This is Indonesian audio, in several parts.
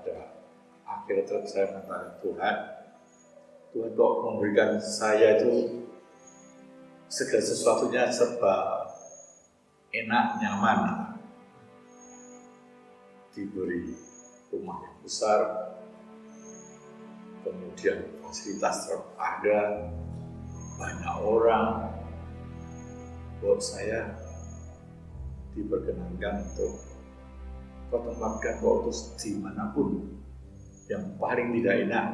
pada akhir terus saya mengatakan Tuhan, Tuhan kok memberikan saya itu segala sesuatunya serba enak, nyaman. Diberi rumah yang besar, kemudian fasilitas ada, banyak orang, buat saya diperkenankan untuk kau tempatkan kau terus di mana pun yang paling tidak enak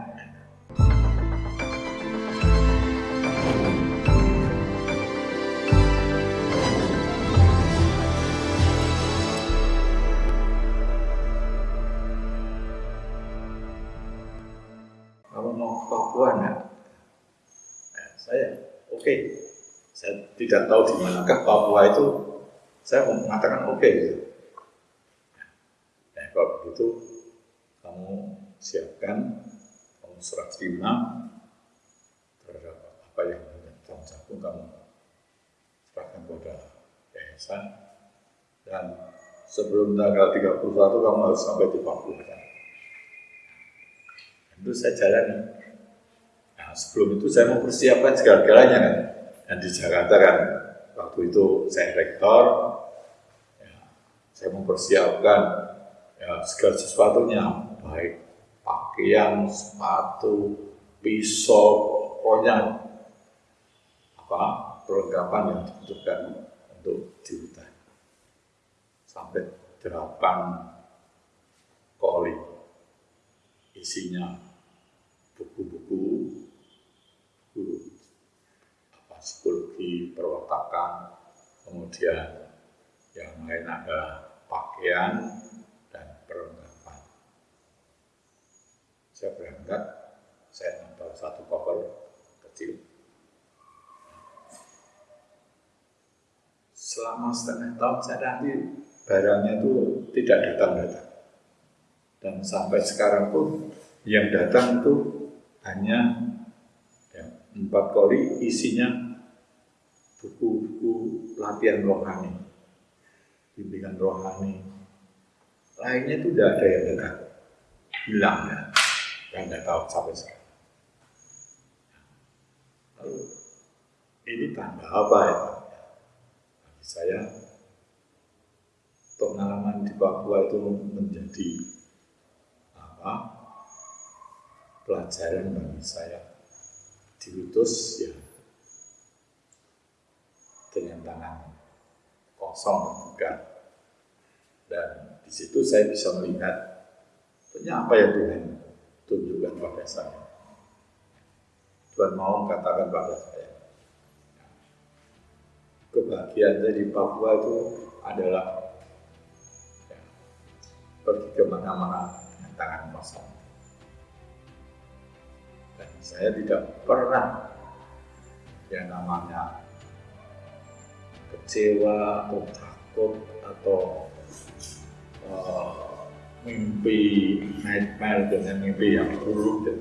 Kalau mau ke Papua enggak? Nah, saya oke. Okay. Saya tidak tahu di manakah Papua itu. Saya mengatakan oke. Okay. Nah, kalau begitu kamu siapkan, kamu serah terima terhadap apa yang kamu pun kamu serahkan kepada yayasan dan sebelum tanggal 31 kamu harus sampai di Papua kan? itu saya jalani. Nah, sebelum itu saya mempersiapkan segala-galanya kan. Dan di Jakarta kan, waktu itu saya rektor, ya, saya mempersiapkan ya, segala sesuatunya, baik pakaian, sepatu, pisau, pokoknya apa perlengkapan yang dibutuhkan untuk di. Sampai delapan koli isinya buku-buku buku apa psikologi perwatakan kemudian yang lain ada pakaian dan perlengkapan saya berangkat saya nempel satu koper kecil. Selama setengah tahun saya nanti barangnya itu tidak datang-datang dan sampai sekarang pun yang datang itu hanya ya, empat koli isinya buku-buku latihan rohani, bimbingan rohani. Lainnya itu tidak ada yang datang, hilang ya, dan tidak tahu sampai sekarang. Lalu ini tanda apa ya? Bagi saya pengalaman di Papua itu menjadi apa? pelajaran bagi saya diutus ya dengan tangan kosong bukan dan di situ saya bisa melihat punya apa yang Tuhan tunjukkan pada saya Tuhan mau katakan pada saya kebahagiaan saya di Papua itu adalah ya, pergi ke mana-mana dengan tangan kosong. Dan saya tidak pernah yang namanya kecewa atau takut atau uh, mimpi nightmare dengan mimpi yang buruk dan,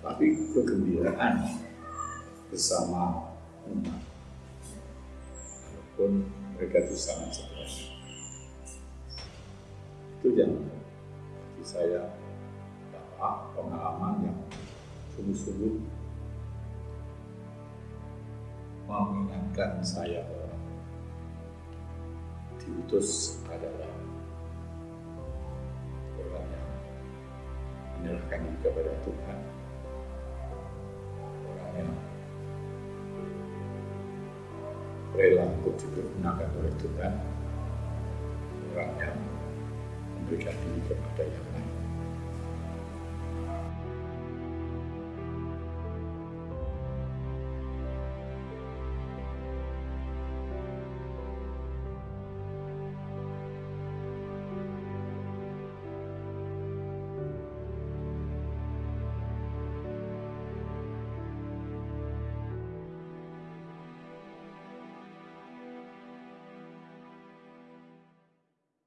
tapi kegembiraan bersama umat. Walaupun mereka itu sangat stres itu yang bagi saya pengalaman yang sungguh-sungguh mengingatkan saya diutus adalah orang menyerahkan diri kepada Tuhan. Orang yang rela untuk dipergunakan oleh Tuhan. Orang yang memberikan diri kepada yang lain